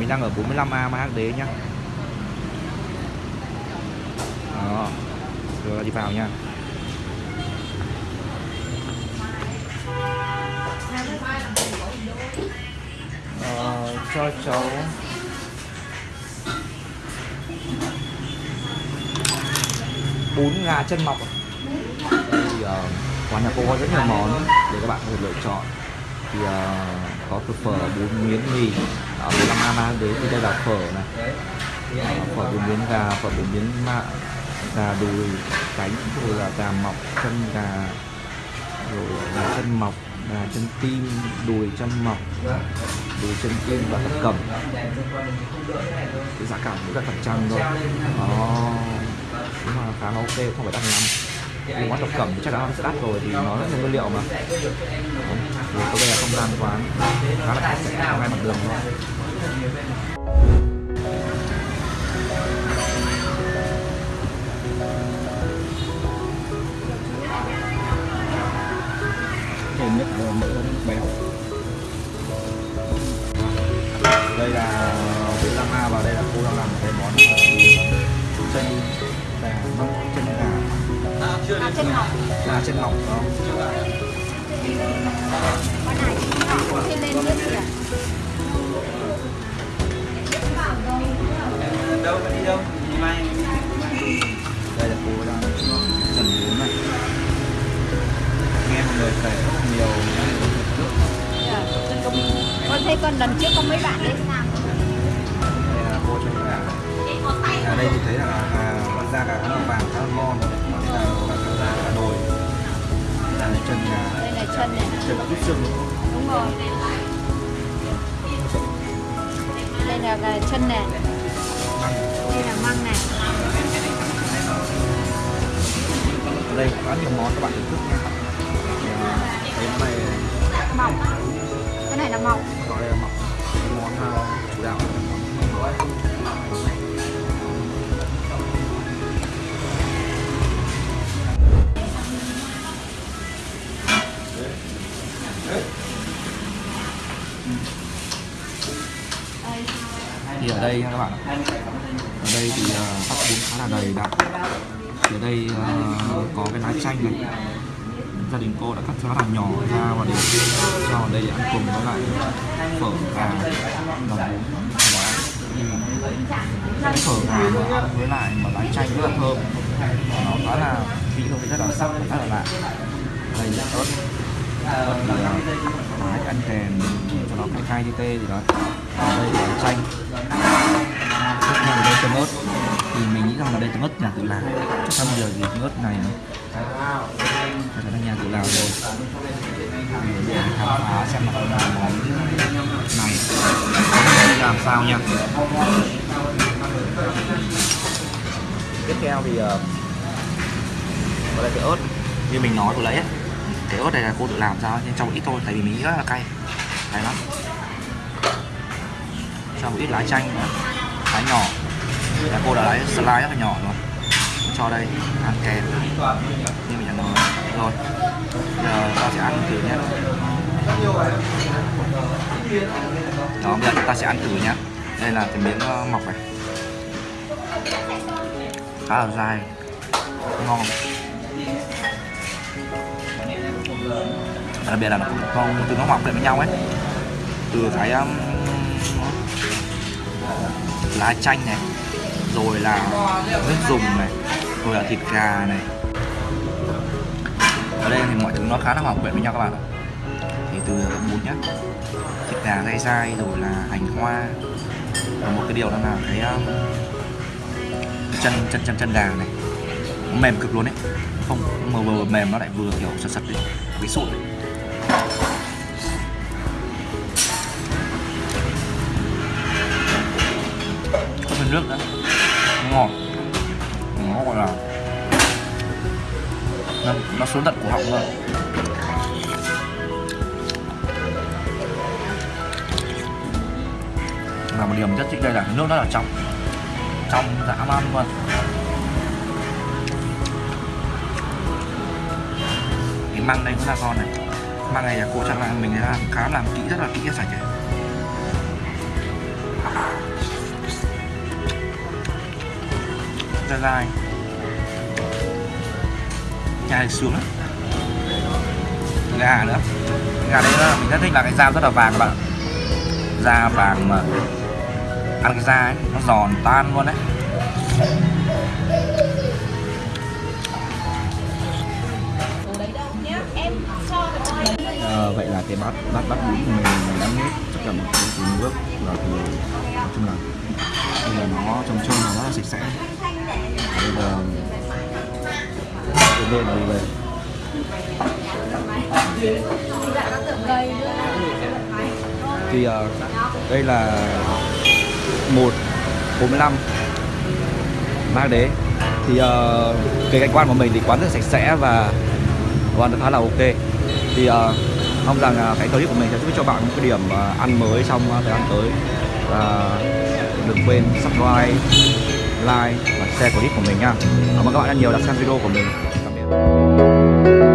mình đang ở 45A mà Hắc Đế nhá. Đó rồi đi vào nha. Ờ, cho cháu. Bún gà chân mọc. Thì uh, quán nhà cô có rất nhiều món để các bạn có thể lựa chọn thì uh, có từ phở bún miếng mì. Ở 15 a mang đến thì đây là phở này. Uh, phở bún miếng gà phở bún miếng mạ gà đùi cánh rồi là gà mọc chân gà rồi gà chân mọc gà chân tim đùi chân mọc đùi chân tim và thập cẩm. Cái giá cả cũng rất là chăng thôi. Đó nhưng mà khá là ok không phải đắt lắm vì quán thập cẩm thì chắc chắn nó sẽ đắt rồi thì nó rất nhiều nguyên liệu mà. Thì đây là không gian quán khá là sạch sẽ, ngay mặt đường thôi. Thêm là mỡ béo. Đây là vị lăng a và đây là cô À, chân ngọc là chân mỏng. Đó Con này không thêm lên gì à? đâu? Đi đâu mai đây là cô đang trần bún này. Nghe mọi người kể rất nhiều Dạ, Con thấy con lần trước có mấy bạn làm đây là cô cho gà ở đây thì thấy là gà con da gà là vàng khá là ngon đây là ít xương Đúng rồi. Đây là gà chân này Đây là măng này ở đây có nhiều món các bạn thưởng thức nha. Cái này Mọc Cái này là mọc gọi là mọc cái món chủ thì ở đây các bạn ở đây thì uh, bắp bún khá là đầy đặn. Thì ở đây uh, có cái lá chanh này. Gia đình cô đã cắt cho nó làm nhỏ ra và để cho ở đây để ăn cùng với lại phở gà và bún cái phở gà mà ăn với lại mà lá chanh rất là thơm. Nó khá là vị hương vị rất là sắc rất là lạ. Đây là ớt ớt ăn kèm cho nó cái khai như tê gì đó ở đây là chanh tiếp theo là đây tương ớt thì mình nghĩ rằng là đây tương ớt nhà tự làm chắc chắn giờ thì tương ớt này chắc là nhà tự làm rồi thì để khám phá xem là món này làm sao nha tiếp theo thì uh, đây đây cái ớt như mình nói vừa nãy ấy, cái ớt này là cô tự làm sao? Nhưng trong ít thôi, tại vì mình nghĩ rất là cay. Cay lắm. Cho một ít lá chanh nữa lá nhỏ. Là cô đã lấy slice rất là nhỏ rồi. Cho đây, ăn kèm. Như mình đã nói. Rồi. Giờ ta sẽ ăn thử nhé. Đó, bây giờ chúng ta sẽ ăn thử nhé. Đây là cái miếng ờ, mọc này. Khá là dai. Ngon. Đặc biệt là nó con từ nó mọc lại với nhau ấy. Từ cái um, lá chanh này rồi là nước dùng này rồi là thịt gà này. Ở đây thì mọi thứ nó khá là hòa quyện với nhau các bạn ạ. Thì từ bún nhá thịt gà dai dai rồi là hành hoa. Và một cái điều đó là cái um, chân chân chân chân gà này. Nó mềm cực luôn đấy không mờ vừa mềm nó lại vừa kiểu sật sật đấy cái sụn đấy. Nước nữa ngọt nó gọi là nó, nó xuống tận cổ họng rồi là một điểm rất thích đây là nước nó là trong. Trong dã man luôn. Cái măng đây cũng là ngon này. Măng này là cô chắc là mình làm khá làm kỹ rất là kỹ sạch này dai dai chai xuống gà nữa. Gà đấy là mình rất thích là cái da rất là vàng các bạn da vàng mà ăn cái da ấy nó giòn tan luôn đấy. À, vậy là cái bát bát bát bún của mình đã hết tất cả một cái từ nước và từ nói chung là bây giờ nó trông trơn nó rất là sạch sẽ bây giờ cái bên đi vậy. Thì uh, đây là một 45 mang đế. Thì uh, cái cảnh quan của mình thì quán rất sạch sẽ và quán khá là ok. Thì uh, mong rằng uh, cái clip của mình sẽ giúp cho bạn một cái điểm uh, ăn mới trong uh, thời gian tới. Và đừng quên subscribe like và share clip của mình nha. Cảm ơn các bạn rất nhiều đã xem video của mình. Tạm biệt.